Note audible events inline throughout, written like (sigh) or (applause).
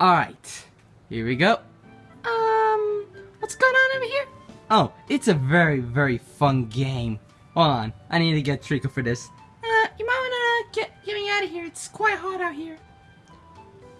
Alright, here we go. Um, what's going on over here? Oh, it's a very, very fun game. Hold on, I need to get Trico for this. Uh, you might wanna get, get me out of here. It's quite hot out here.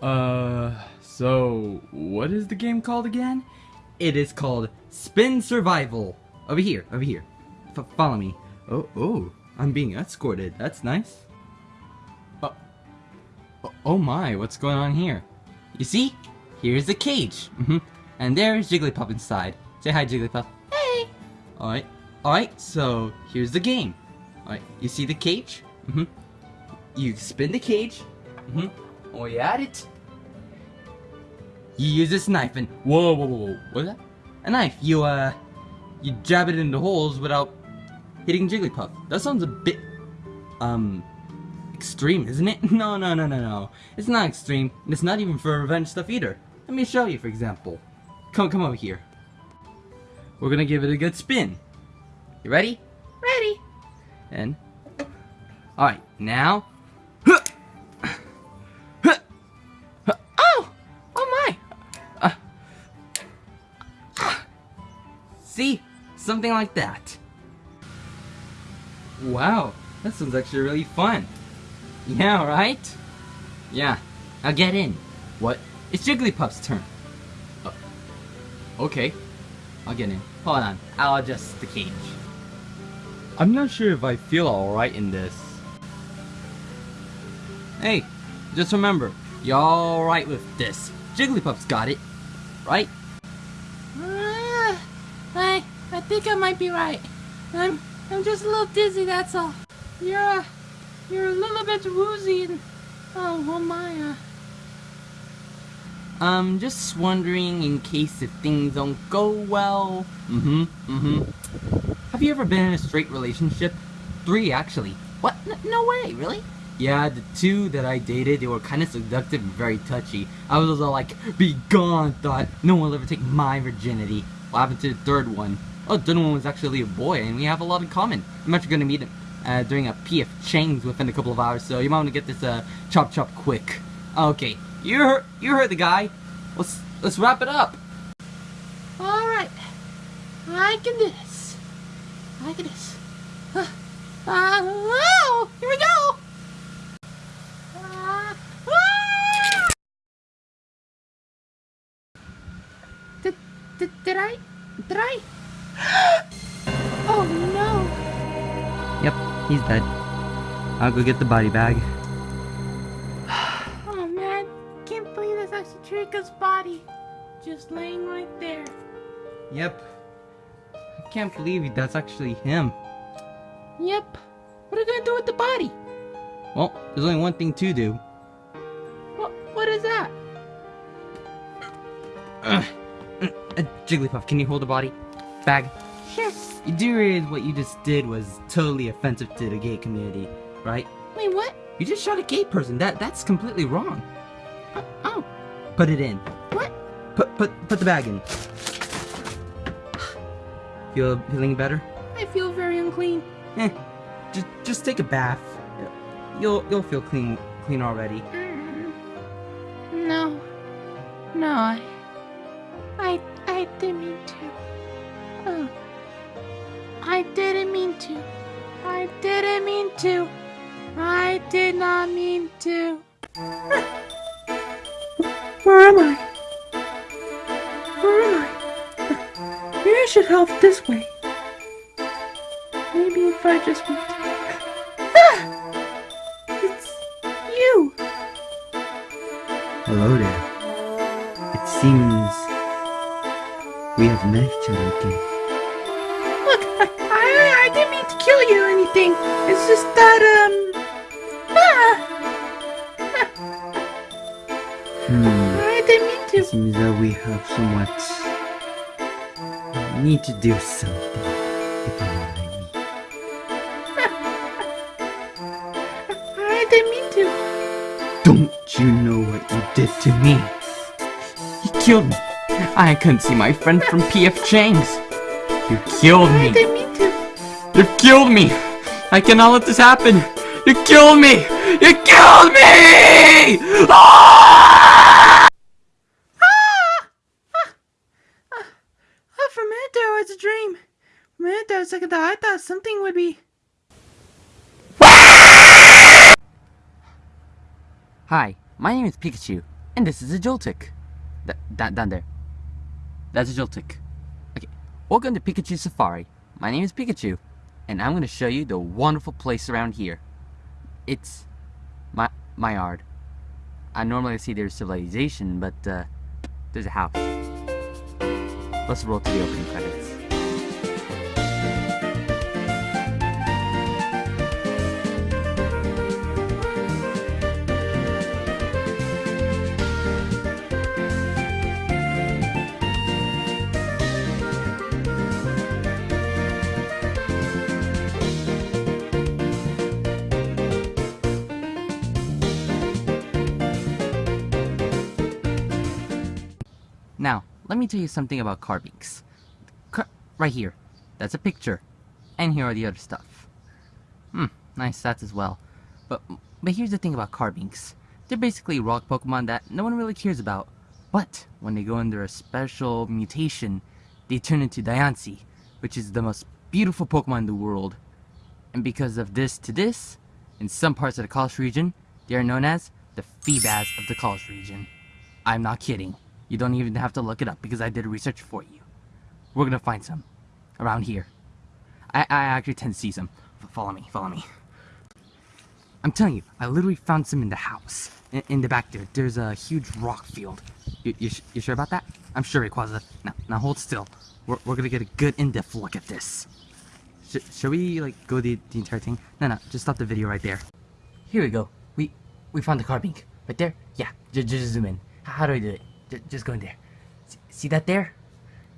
Uh, so what is the game called again? It is called Spin Survival. Over here, over here. F follow me. Oh, oh, I'm being escorted. That's nice. Oh, oh, oh my, what's going on here? You see? Here's the cage. Mm -hmm. And there's Jigglypuff inside. Say hi, Jigglypuff. Hey! Alright, alright, so here's the game. Alright, you see the cage? Mm hmm You spin the cage. Mm hmm Oh, you at it. You use this knife and whoa, whoa, whoa, whoa, what's that? A knife. You uh, you jab it into holes without hitting Jigglypuff. That sounds a bit um extreme, isn't it? (laughs) No, no, no, no, no. It's not extreme. And it's not even for revenge stuff either. Let me show you, for example. Come, come over here. We're gonna give it a good spin. You ready? Ready. And, all right, now. (laughs) Oh, oh my. Uh, see, something like that. Wow, that sounds actually really fun. Yeah, right? Yeah. Now get in. What? It's Jigglypuff's turn. Uh, okay. I'll get in. Hold on. I'll adjust the cage. I'm not sure if I feel alright in this. Hey, just remember, you're alright with this. Jigglypuff's got it. Right? Uh, I, I think I might be right. I'm, I'm just a little dizzy, that's all. You're, uh, you're a little bit woozy and... Oh, oh my, uh... Um, just wondering in case if things don't go well. Mm-hmm, mm-hmm. Have you ever been in a straight relationship? Three, actually. What? N no way, really? Yeah, the two that I dated, they were kind of seductive and very touchy. I was all like, be gone, thought no one will ever take my virginity. What happened to the third one? Oh, the third one was actually a boy, and we have a lot in common. I'm actually gonna meet him uh, during a PF Chang's within a couple of hours, so you might want to get this uh, chop chop quick. Okay, you heard, you heard the guy. Let's let's wrap it up. All right, I can do this. I can do this. Uh, oh, here we go. Uh, ah! Did, did, did I? Did I? (gasps) (gasps) he's dead. I'll go get the body bag. (sighs) Oh man, can't believe that's actually Trico's body. Just laying right there. Yep. I can't believe that's actually him. Yep. What are we gonna do with the body? Well, there's only one thing to do. What, what is that? Uh, (clears throat) uh, Jigglypuff, can you hold the body? Bag? Sure. You do realize what you just did was totally offensive to the gay community, right? Wait, what? You just shot a gay person. That that's completely wrong. Uh, oh, Put it in. what? Put put put the bag in. Feel feeling better? I feel very unclean. Eh, just just take a bath. You'll you'll feel clean clean already. Mm. No. No, I... I... I didn't mean to. Oh. I didn't mean to. I didn't mean to. I did not mean to. Where am I? Where am I? Maybe I should help this way. Maybe if I just went... Ah! It's you! Hello there. It seems we have met each other again. To kill you or anything. It's just that, um... Ah! Hmm. I didn't mean It to. seems that we have somewhat we need to do something. If you know what I mean. (laughs) I didn't mean to. Don't you know what you did to me? You killed me. I couldn't see my friend from PF Chang's. You killed me. You killed me! I cannot let this happen! You killed me! You killed me! Ah! Ah! Ah! Ah! For a minute there, was a dream. For a minute there, a second thought, I thought something would be... Hi, my name is Pikachu, and this is a Joltik. That, that, down there. That's a Joltik. Okay, welcome to Pikachu Safari. My name is Pikachu and I'm going to show you the wonderful place around here. It's my my yard. I normally see there's civilization, but uh, there's a house. Let's roll to the opening credits. Let me tell you something about Carbinks. Car- right here. That's a picture. And here are the other stuff. Hmm, nice stats as well. But but here's the thing about Carbinks. They're basically rock Pokemon that no one really cares about. But when they go under a special mutation, they turn into Diancie, which is the most beautiful Pokemon in the world. And because of this to this, in some parts of the Kalos region, they are known as the Feebas of the Kalos region. I'm not kidding. You don't even have to look it up because I did research for you. We're gonna find some around here. I, I actually tend to see some. Follow me, follow me. I'm telling you, I literally found some in the house. In, in the back there, there's a huge rock field. You, you, you sure about that? I'm sure, Rayquaza. Now, now hold still. We're, we're gonna get a good in-depth look at this. Sh- should we, like, go the, the entire thing? No, no, just stop the video right there. Here we go. We we found the carbink. Right there? Yeah, j- just zoom in. How do I do it? Just go in there. See that there?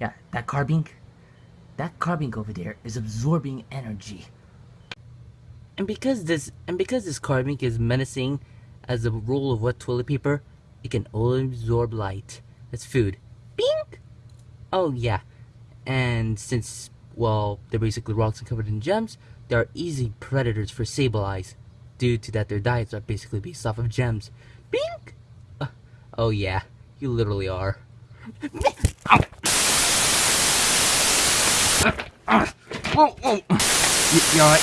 Yeah, that carbink? That carbink over there is absorbing energy. And because this and because this carbink is menacing as a roll of wet toilet paper, it can only absorb light. That's food. Bing! Oh yeah. And since well, they're basically rocks and covered in gems, they are easy predators for Sableyes, due to that their diets are basically based off of gems. Bing! Uh, oh yeah, you literally are. Whoa, whoa! You, you alright?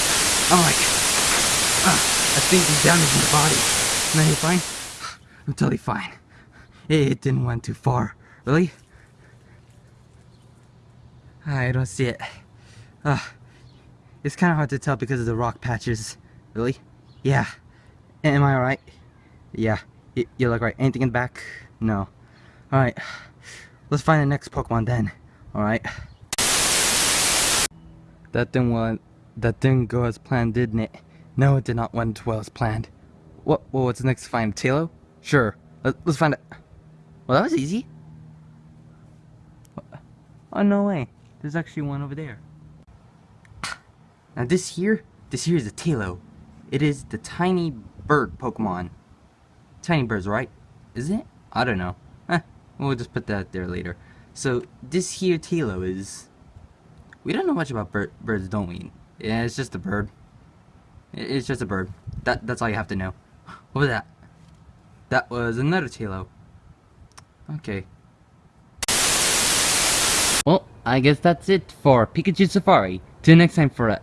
I'm like, uh, I think he's damage in the body. No, you fine? I'm totally fine. It, it didn't went too far. Really? I don't see it. Uh, it's kind of hard to tell because of the rock patches. Really? Yeah. Am I alright? Yeah. Y you look right. Anything in the back? No. Alright. Let's find the next Pokemon then. Alright. That didn't well, that didn't go as planned, didn't it? No, it did not went well as planned. What? Well, what's next? Find Taillow? Sure. Let, let's find it. Well, that was easy. Oh no way! There's actually one over there. Now this here, this here is a Taillow. It is the tiny bird Pokemon. Tiny birds, right? Is it? I don't know. We'll just put that there later. So this here Taillow is. We don't know much about bir birds, don't we? Yeah, it's just a bird. It's just a bird. That that's all you have to know. (laughs) What was that? That was another Taillow. Okay. Well, I guess that's it for Pikachu Safari. Till next time for a.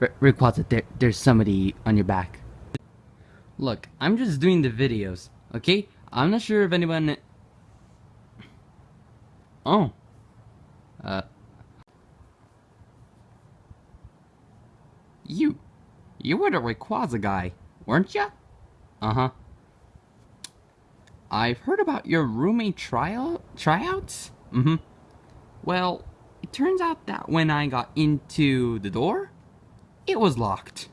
R- Rayquaza, there, there's somebody on your back. Look, I'm just doing the videos, okay? I'm not sure if anyone. Oh. Uh. You. You were the Rayquaza guy, weren't ya? Uh huh. I've heard about your roommate trial tryouts. Mm-hmm. Well, it turns out that when I got into the door, it was locked.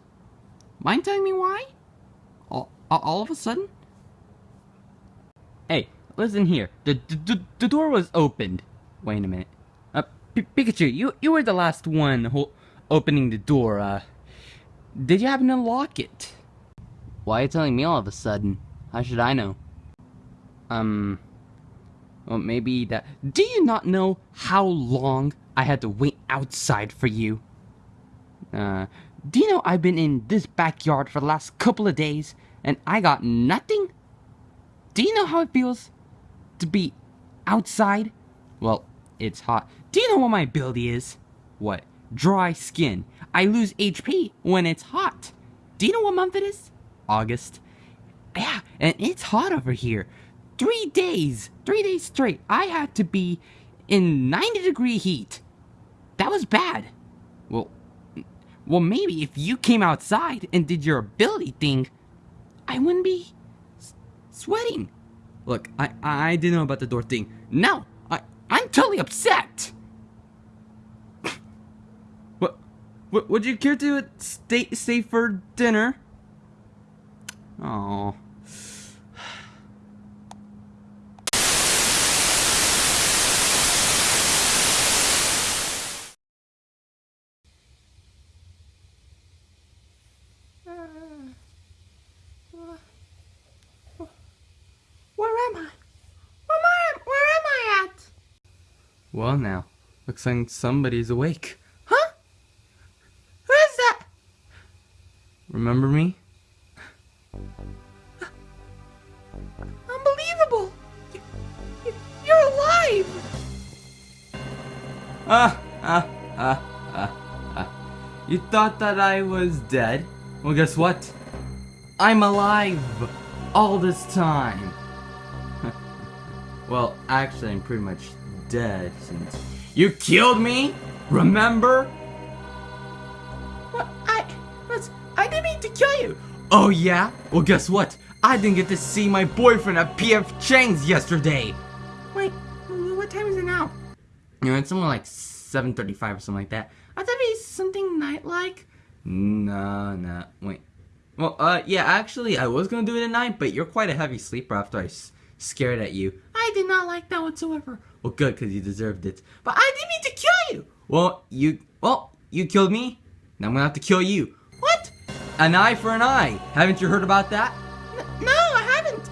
Mind telling me why? All, all of a sudden? Hey, listen here. The, the, the, door was opened. Wait a minute. Uh, P- Pikachu, you, you were the last one opening the door. Uh, did you happen to lock it? Why are you telling me all of a sudden? How should I know? Um. Well, maybe that. Do you not know how long I had to wait outside for you? Uh. Do you know I've been in this backyard for the last couple of days and I got nothing? Do you know how it feels to be outside? Well, it's hot. Do you know what my ability is? What? Dry skin. I lose HP when it's hot. Do you know what month it is? August. Yeah, and it's hot over here. Three days, three days straight, I had to be in 90 degree heat. That was bad. Well, well, maybe if you came outside and did your ability thing, I wouldn't be sweating. Look, I I didn't know about the door thing. No, I I'm totally upset. what, what would you care to stay stay for dinner? Oh. Where am I? Where am I? Where am I at? Well, now looks like somebody's awake. Huh? Who is that? Remember me? Unbelievable! You, you, you're alive! Ah, ah, ah, ah, ah. You thought that I was dead? Well, guess what? I'm alive all this time. (laughs) well, actually, I'm pretty much dead since you killed me. Remember? What? I. I didn't mean to kill you! Oh yeah? Well, guess what? I didn't get to see my boyfriend at PF Chang's yesterday. Wait, what time is it now? You know, it's somewhere like 7:35 or something like that. I thought it'd be something night-like. No, no, wait. Well, uh, yeah, actually, I was gonna do it at night, but you're quite a heavy sleeper after I s- scared at you. I did not like that whatsoever. Well, good, because you deserved it. But I didn't mean to kill you! Well, you, well, you killed me. Now I'm gonna have to kill you. What? An eye for an eye. Haven't you heard about that? N- no, I haven't.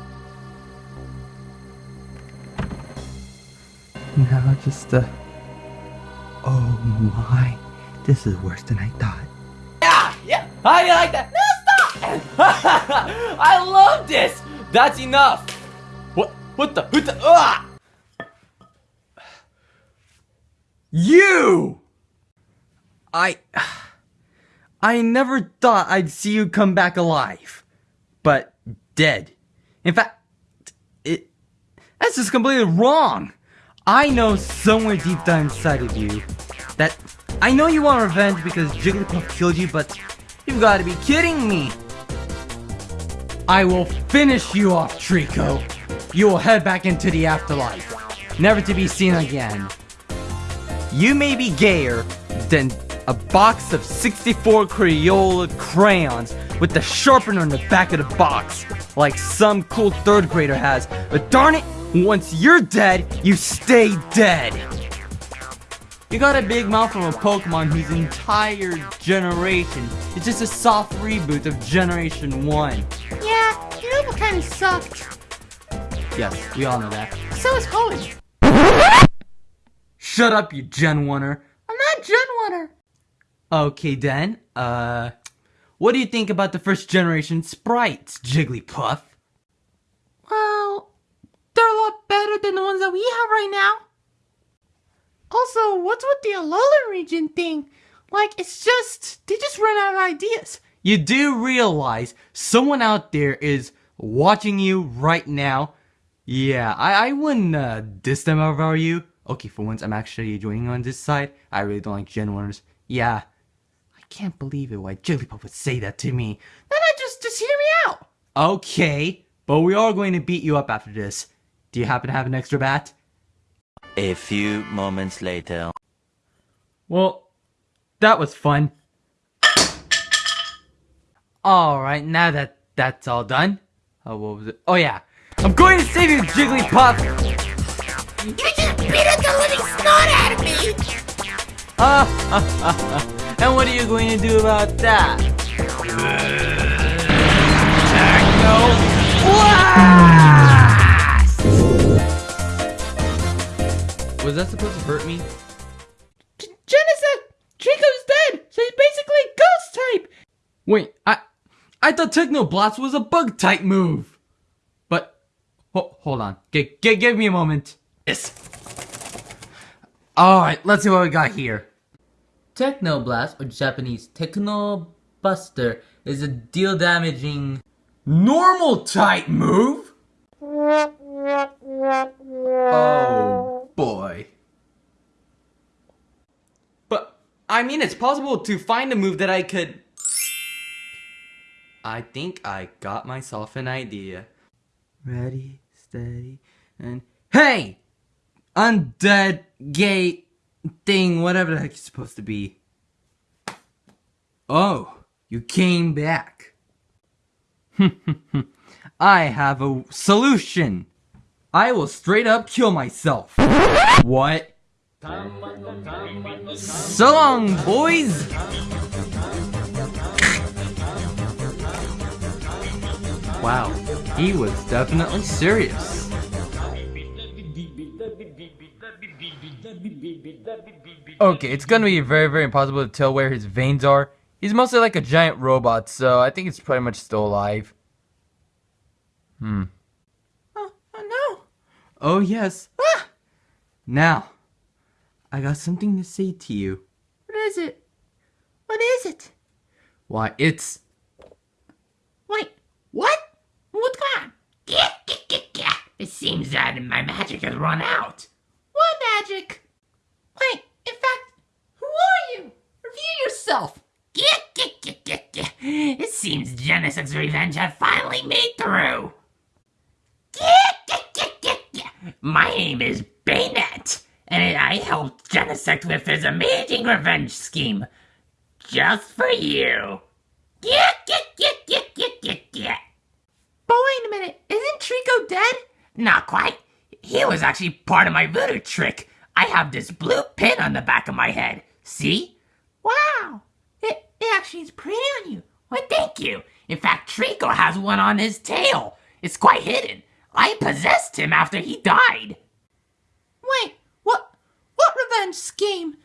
Now just, uh, oh my, this is worse than I thought. Yeah, yeah. How do you like that? No, stop! (laughs) I love this. That's enough. What? What the? What the? Ah! You! I. I never thought I'd see you come back alive. But dead. In fact, it. That's just completely wrong. I know somewhere deep down inside of you that. I know you want revenge because Jigglypuff killed you, but you've got to be kidding me. I will finish you off, Trico. You will head back into the afterlife, never to be seen again. You may be gayer than a box of 64 Crayola crayons with the sharpener in the back of the box, like some cool third grader has. But darn it, once you're dead, you stay dead. You got a big mouth from a Pokemon whose entire generation is just a soft reboot of Generation 1. Yeah, you know what kind of sucked? Yes, we all know that. So is Hoenn. Shut up, you Gen 1er. I'm not Gen 1er. Okay then, uh, what do you think about the first generation sprites, Jigglypuff? Well, they're a lot better than the ones that we have right now. Also, what's with the Alolan region thing? Like, it's just, they just run out of ideas. You do realize someone out there is watching you right now? Yeah, I, I wouldn't uh, diss them were you. Okay, for once, I'm actually joining on this side. I really don't like Gen 1ers. Yeah. I can't believe it why Jigglypuff would say that to me. Then I just, just hear me out. Okay, but we are going to beat you up after this. Do you happen to have an extra bat? A few moments later. Well, that was fun. Alright, now that that's all done. Oh, what was it? Oh, yeah. I'm going to save you, Jigglypuff! You just beat the living snot out of me. Ah, (laughs) and what are you going to do about that? Blast! Was that supposed to hurt me? Genesect, Trico's dead, so he's basically a ghost type. Wait, I I thought Techno Blast was a bug type move. But ho- hold on. G- g- give me a moment. Yes. Alright, let's see what we got here. Technoblast, or Japanese Techno Buster, is a deal damaging normal type move. Oh boy. But I mean, it's possible to find a move that I could. I think I got myself an idea. Ready, steady, and hey! Undead gay thing, whatever the heck you're supposed to be. Oh, you came back. (laughs) I have a solution. I will straight up kill myself. What? So long, boys! Wow, he was definitely serious. Okay, it's gonna be very, very impossible to tell where his veins are. He's mostly like a giant robot, so I think it's pretty much still alive. Hmm. Oh, oh no! Oh yes. Ah! Now, I got something to say to you. What is it? What is it? Why, it's. Wait, what? What's going on? It seems that my magic has run out. What magic? Wait, in fact, who are you? Review yourself. It seems Genesis Revenge have finally made through. My name is Banette, and I helped Genesect with his amazing revenge scheme. Just for you. But wait a minute, isn't Trico dead? Not quite. He was actually part of my voodoo trick. I have this blue pin on the back of my head. See? Wow. It, it actually is pretty on you. Why, thank you. In fact, Trico has one on his tail. It's quite hidden. I possessed him after he died. Wait, what? What revenge scheme?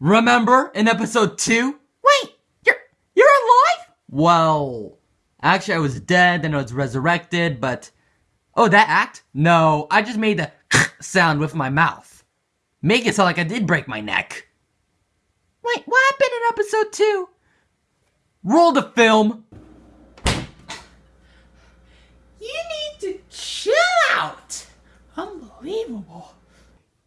Remember in episode 2? Wait, you're you're alive? Well, actually, I was dead, then I was resurrected, but. Oh, that act? No, I just made the (laughs) sound with my mouth. Make it sound like I did break my neck. Wait, what happened in episode two? Roll the film! You need to chill out. Unbelievable.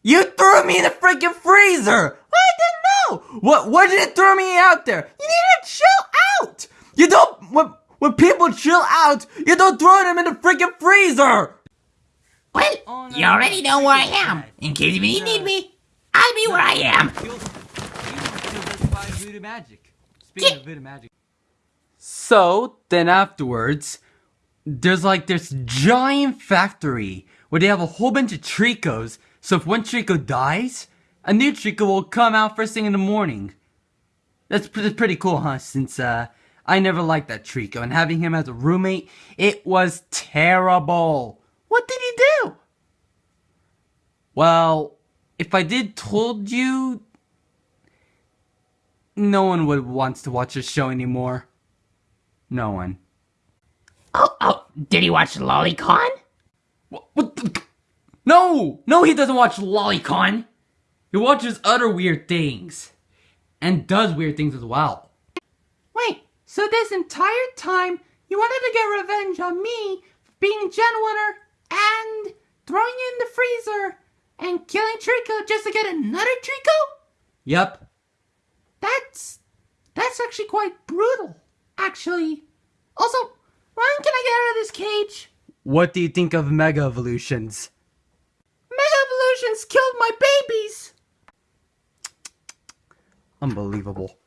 You threw me in the freaking freezer! I didn't know. What? What did it throw me out there? You need to chill out. You don't. When, when people chill out, you don't throw them in the freaking freezer! Well, you already know where I am. In case you need me, I'll be where I am. voodoo magic. Speaking of voodoo magic. So, then afterwards, there's like this giant factory where they have a whole bunch of Tricos. So if one Trico dies, a new Trico will come out first thing in the morning. That's, pre- that's pretty cool, huh? Since uh, I never liked that Trico, and having him as a roommate, it was terrible. What did he do? Well, if I did told you, no one would wants to watch this show anymore. No one. Oh, oh, did he watch Lolicon? What, what the? No! No, he doesn't watch Lolicon! He watches other weird things. And does weird things as well. Wait, so this entire time you wanted to get revenge on me for being Gen 1er and throwing you in the freezer and killing Trico just to get another Trico? Yep. That's that's actually quite brutal. Actually, also, when can I get out of this cage? What do you think of Mega Evolutions? Mega Evolutions killed my babies. Unbelievable.